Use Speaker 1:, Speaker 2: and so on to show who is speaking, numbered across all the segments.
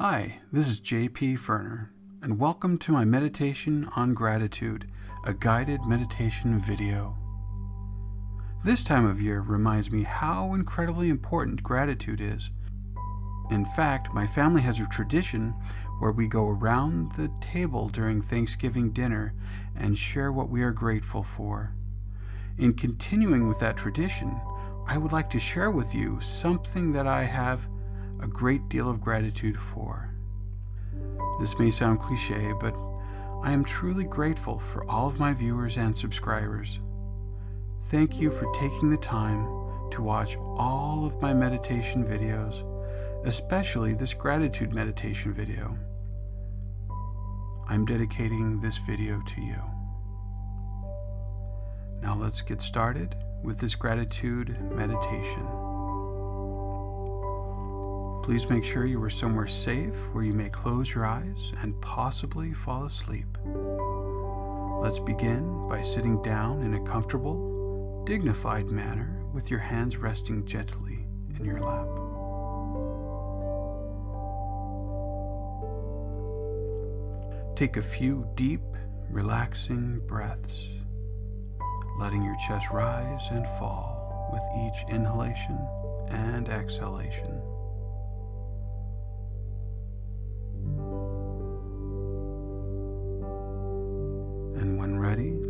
Speaker 1: Hi, this is J.P. Ferner, and welcome to my meditation on gratitude, a guided meditation video. This time of year reminds me how incredibly important gratitude is. In fact, my family has a tradition where we go around the table during Thanksgiving dinner and share what we are grateful for. In continuing with that tradition, I would like to share with you something that I have a great deal of gratitude for. This may sound cliche, but I am truly grateful for all of my viewers and subscribers. Thank you for taking the time to watch all of my meditation videos, especially this gratitude meditation video. I'm dedicating this video to you. Now let's get started with this gratitude meditation. Please make sure you are somewhere safe where you may close your eyes and possibly fall asleep. Let's begin by sitting down in a comfortable, dignified manner with your hands resting gently in your lap. Take a few deep, relaxing breaths, letting your chest rise and fall with each inhalation and exhalation.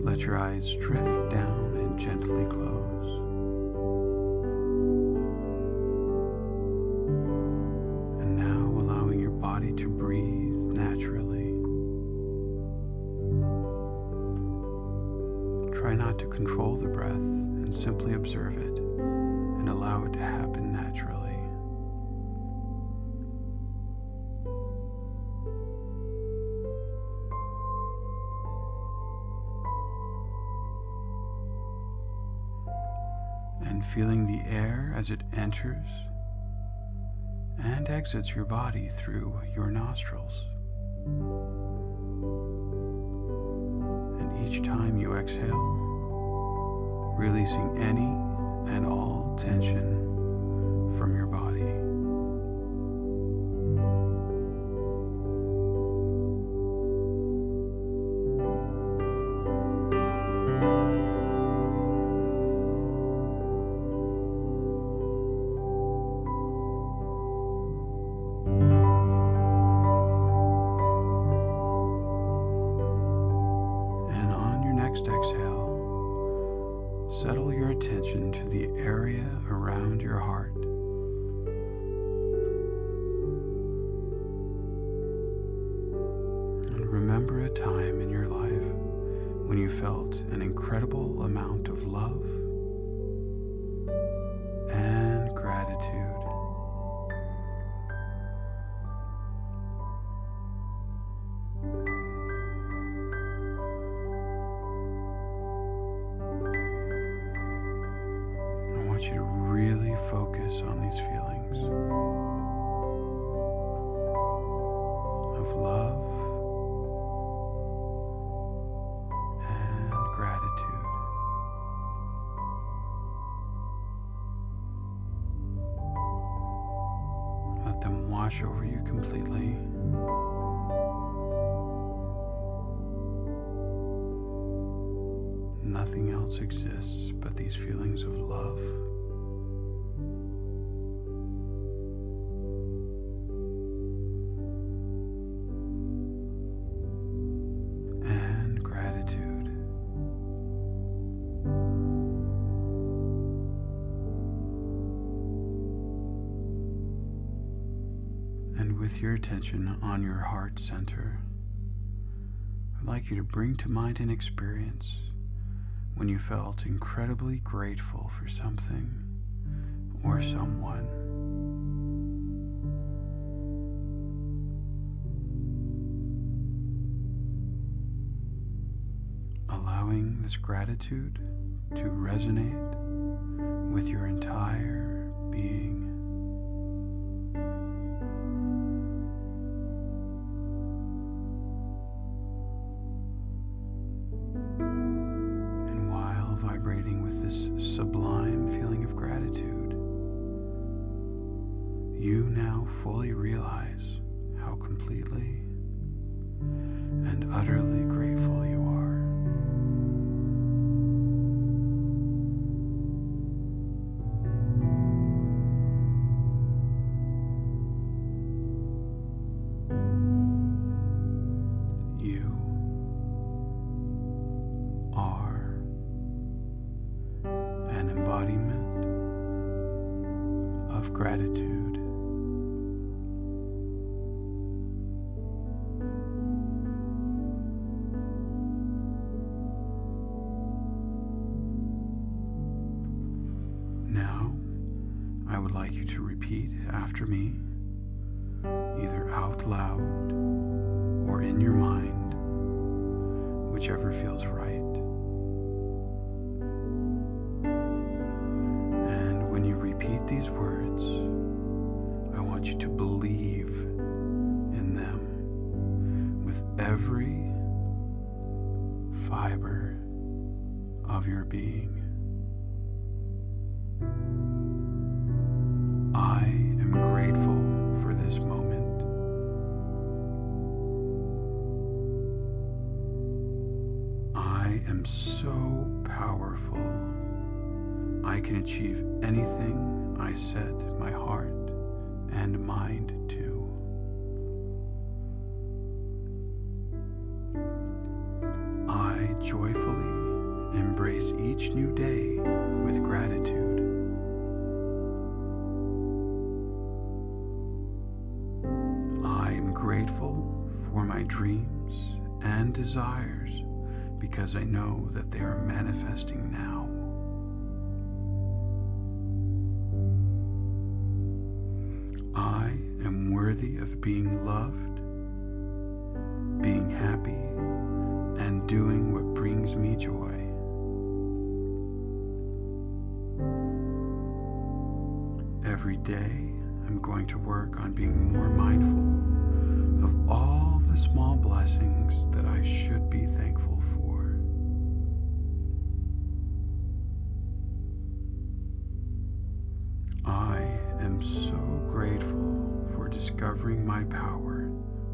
Speaker 1: Let your eyes drift down and gently close. And now allowing your body to breathe naturally. Try not to control the breath and simply observe it and allow it to happen naturally. Feeling the air as it enters and exits your body through your nostrils. And each time you exhale, releasing any and all tension from your body. Remember a time in your life when you felt an incredible amount of love and gratitude. I want you to really focus on these feelings of love Nothing else exists but these feelings of love and gratitude. And with your attention on your heart center, I'd like you to bring to mind an experience when you felt incredibly grateful for something or someone. Allowing this gratitude to resonate with your entire being. You now fully realize how completely and utterly grateful you are. You are an embodiment of gratitude. Repeat after me, either out loud or in your mind, whichever feels right. And when you repeat these words, I want you to believe in them with every fiber of your being. Powerful. I can achieve anything I set my heart and mind to. I joyfully embrace each new day with gratitude. I am grateful for my dreams and desires because I know that they are manifesting now. I am worthy of being loved, being happy, and doing what brings me joy. Every day, I'm going to work on being more mindful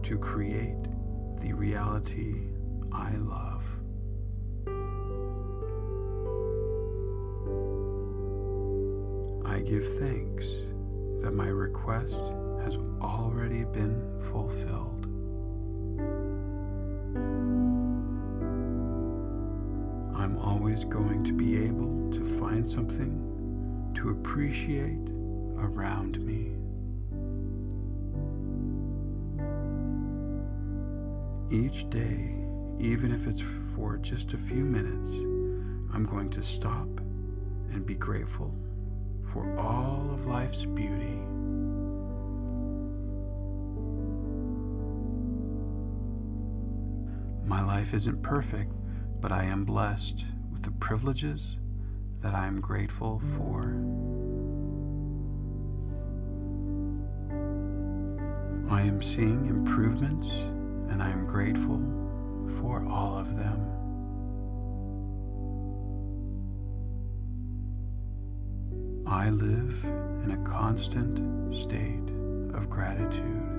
Speaker 1: to create the reality I love. I give thanks that my request has already been fulfilled. I'm always going to be able to find something to appreciate around me. Each day, even if it's for just a few minutes, I'm going to stop and be grateful for all of life's beauty. My life isn't perfect, but I am blessed with the privileges that I am grateful for. I am seeing improvements and I am grateful for all of them. I live in a constant state of gratitude.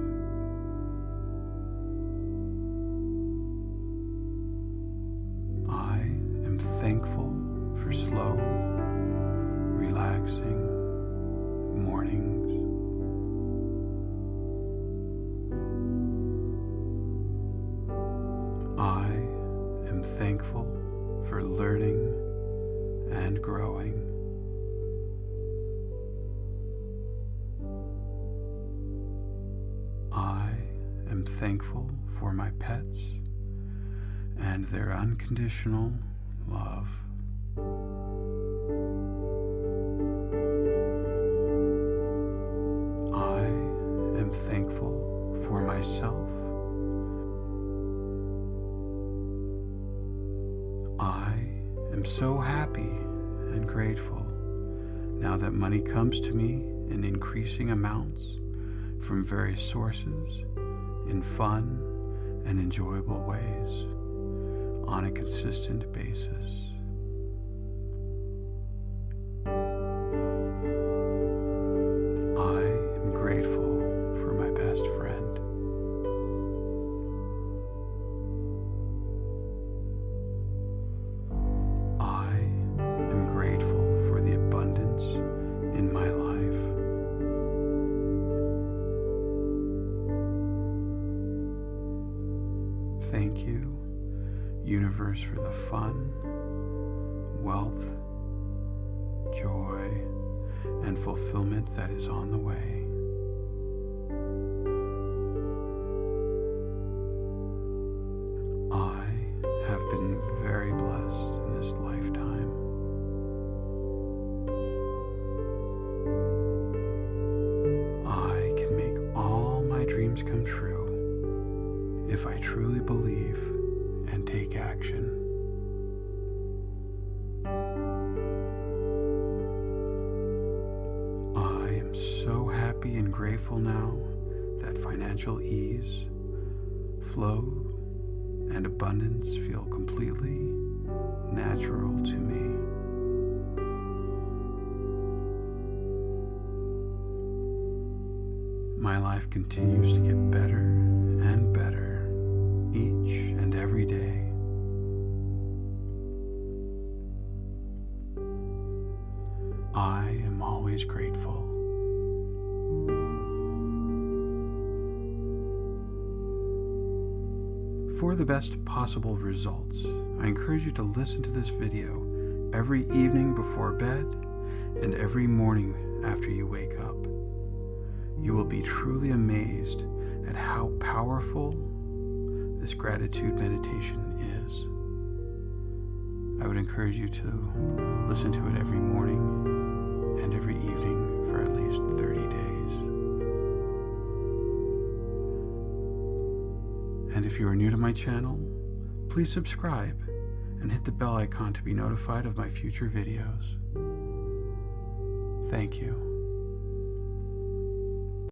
Speaker 1: Thankful for my pets and their unconditional love. I am thankful for myself. I am so happy and grateful now that money comes to me in increasing amounts from various sources in fun and enjoyable ways on a consistent basis. Universe, for the fun, wealth, joy, and fulfillment that is on the way. I have been very blessed in this lifetime. I can make all my dreams come true if I truly believe take action. I am so happy and grateful now that financial ease, flow, and abundance feel completely natural to me. My life continues to get better and better each and every day. For the best possible results, I encourage you to listen to this video every evening before bed and every morning after you wake up. You will be truly amazed at how powerful this gratitude meditation is. I would encourage you to listen to it every morning and every evening for at least 30 days. And if you are new to my channel, please subscribe and hit the bell icon to be notified of my future videos. Thank you.